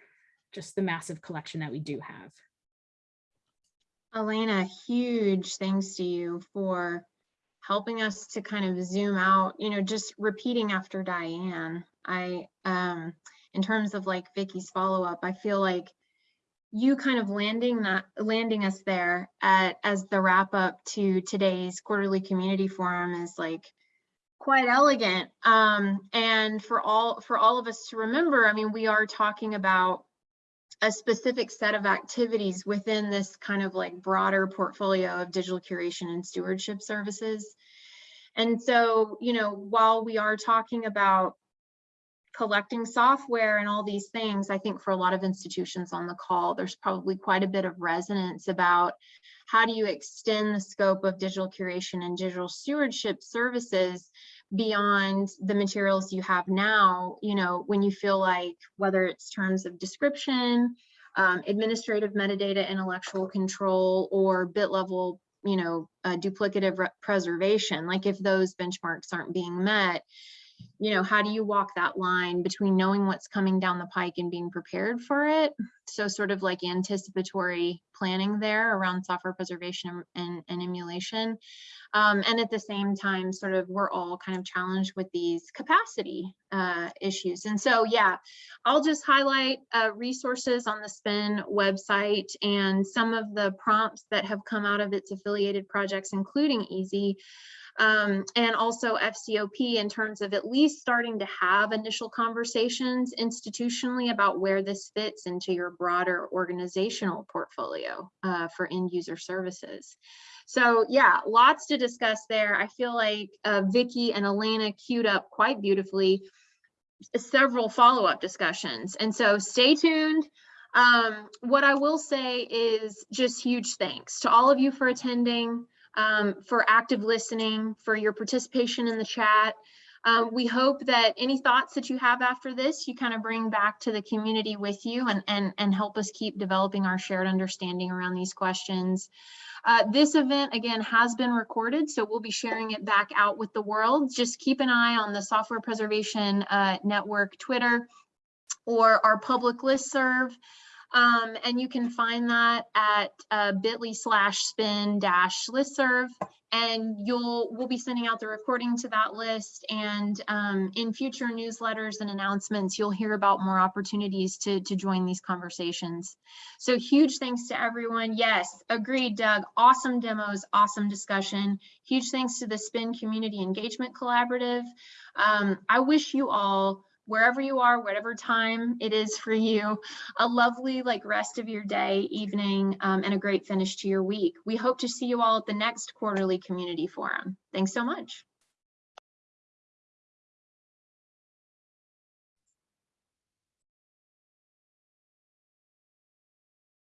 Speaker 2: just the massive collection that we do have.
Speaker 1: Elena, huge thanks to you for helping us to kind of zoom out, you know, just repeating after Diane. I, um, in terms of like Vicki's follow-up, I feel like you kind of landing that, landing us there at, as the wrap up to today's quarterly community forum is like quite elegant. Um, and for all, for all of us to remember, I mean, we are talking about a specific set of activities within this kind of like broader portfolio of digital curation and stewardship services. And so, you know, while we are talking about collecting software and all these things, I think for a lot of institutions on the call, there's probably quite a bit of resonance about how do you extend the scope of digital curation and digital stewardship services beyond the materials you have now, you know, when you feel like whether it's terms of description, um, administrative metadata, intellectual control, or bit level, you know, uh, duplicative preservation, like if those benchmarks aren't being met, you know, how do you walk that line between knowing what's coming down the pike and being prepared for it? So sort of like anticipatory planning there around software preservation and, and emulation. Um, and at the same time, sort of we're all kind of challenged with these capacity uh, issues. And so, yeah, I'll just highlight uh, resources on the SPIN website and some of the prompts that have come out of its affiliated projects, including EaaSI um, and also FCOP in terms of at least starting to have initial conversations institutionally about where this fits into your broader organizational portfolio uh, for end user services. So yeah, lots to discuss there. I feel like uh, Vicki and Elena queued up quite beautifully several follow-up discussions. And so stay tuned. Um, what I will say is just huge thanks to all of you for attending um, for active listening, for your participation in the chat. Um, we hope that any thoughts that you have after this, you kind of bring back to the community with you and, and, and help us keep developing our shared understanding around these questions. Uh, this event, again, has been recorded, so we'll be sharing it back out with the world. Just keep an eye on the Software Preservation uh, Network Twitter or our public list serve. Um, and you can find that at uh, bit.ly slash spin dash listserv. And you'll we'll be sending out the recording to that list. And um, in future newsletters and announcements, you'll hear about more opportunities to, to join these conversations. So huge thanks to everyone. Yes, agreed, Doug. Awesome demos, awesome discussion. Huge thanks to the Spin Community Engagement Collaborative. Um, I wish you all wherever you are, whatever time it is for you, a lovely like rest of your day, evening, um, and a great finish to your week. We hope to see you all at the next quarterly community forum. Thanks so much.